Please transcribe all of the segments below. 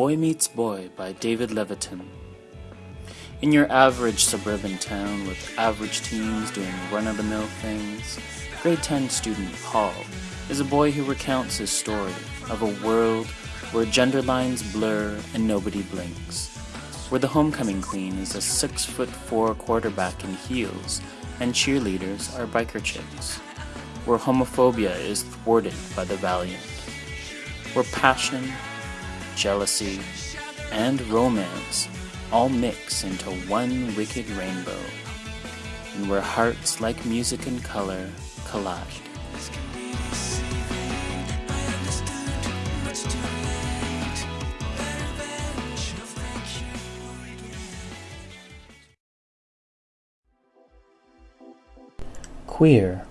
Boy Meets Boy by David Levithan. In your average suburban town with average teens doing run of the mill things, grade 10 student Paul is a boy who recounts his story of a world where gender lines blur and nobody blinks, where the homecoming queen is a 6 foot 4 quarterback in heels and cheerleaders are biker chicks, where homophobia is thwarted by the valiant, where passion, jealousy, and romance all mix into one wicked rainbow, and where hearts like music and color collide. Queer,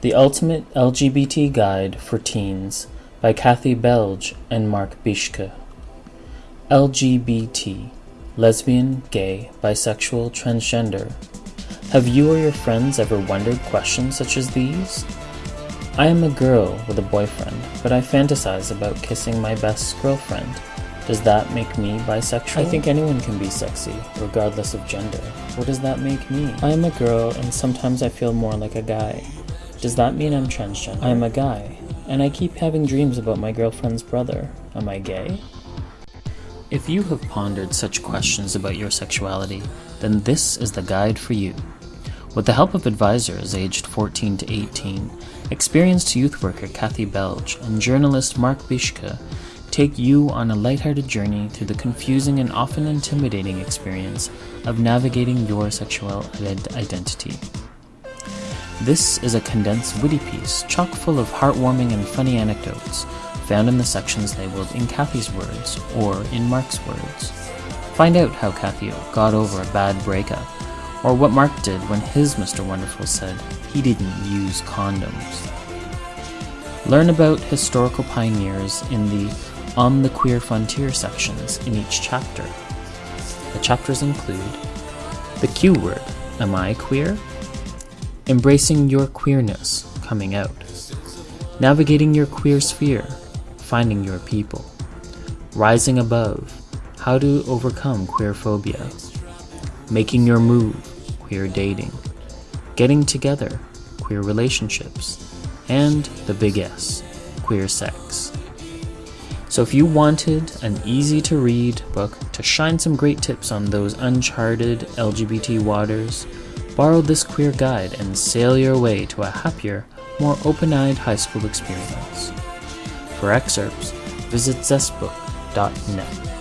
the ultimate LGBT guide for teens by Kathy Belge and Mark Bieschke. LGBT, lesbian, gay, bisexual, transgender. Have you or your friends ever wondered questions such as these? I am a girl with a boyfriend, but I fantasize about kissing my best girlfriend. Does that make me bisexual? I think anyone can be sexy, regardless of gender. What does that make me? I am a girl, and sometimes I feel more like a guy. Does that mean I'm transgender? I am a guy, and I keep having dreams about my girlfriend's brother. Am I gay? If you have pondered such questions about your sexuality, then this is the guide for you. With the help of advisors aged 14 to 18, experienced youth worker Kathy Belge and journalist Mark Bieschke take you on a lighthearted journey through the confusing and often intimidating experience of navigating your sexual identity. This is a condensed witty piece chock full of heartwarming and funny anecdotes found in the sections labeled in Kathy's words or in Mark's words. Find out how Kathy got over a bad breakup, or what Mark did when his Mr. Wonderful said he didn't use condoms. Learn about historical pioneers in the On the Queer Frontier sections in each chapter. The chapters include the Q word, Am I queer? Embracing your queerness, coming out. Navigating your queer sphere, finding your people. Rising above, how to overcome queer phobia. Making your move, queer dating. Getting together, queer relationships. And the big S, queer sex. So if you wanted an easy to read book to shine some great tips on those uncharted LGBT waters, borrow this queer guide and sail your way to a happier, more open-eyed high school experience. For excerpts, visit zestbook.net.